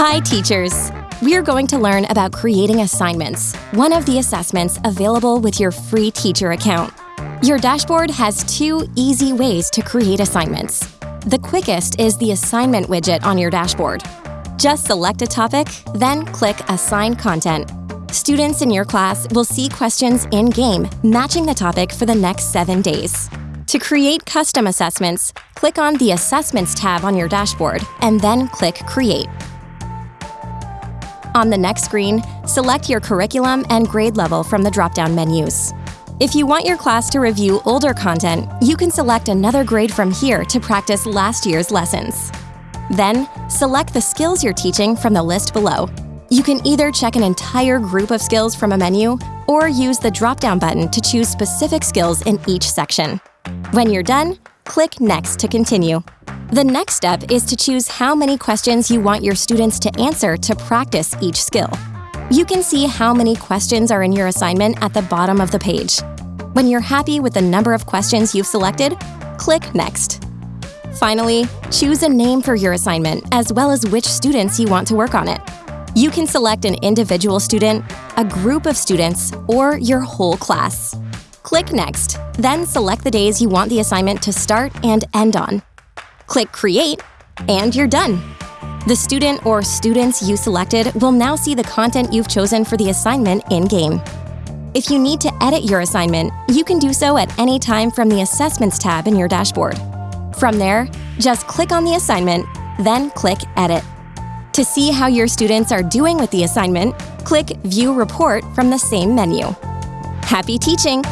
Hi, teachers! We're going to learn about creating assignments, one of the assessments available with your free teacher account. Your dashboard has two easy ways to create assignments. The quickest is the assignment widget on your dashboard. Just select a topic, then click Assign Content. Students in your class will see questions in-game matching the topic for the next seven days. To create custom assessments, click on the Assessments tab on your dashboard and then click Create. On the next screen, select your curriculum and grade level from the drop-down menus. If you want your class to review older content, you can select another grade from here to practice last year's lessons. Then, select the skills you're teaching from the list below. You can either check an entire group of skills from a menu or use the drop-down button to choose specific skills in each section. When you're done, click Next to continue. The next step is to choose how many questions you want your students to answer to practice each skill. You can see how many questions are in your assignment at the bottom of the page. When you're happy with the number of questions you've selected, click Next. Finally, choose a name for your assignment as well as which students you want to work on it. You can select an individual student, a group of students, or your whole class. Click Next, then select the days you want the assignment to start and end on. Click Create, and you're done. The student or students you selected will now see the content you've chosen for the assignment in-game. If you need to edit your assignment, you can do so at any time from the Assessments tab in your dashboard. From there, just click on the assignment, then click Edit. To see how your students are doing with the assignment, click View Report from the same menu. Happy teaching!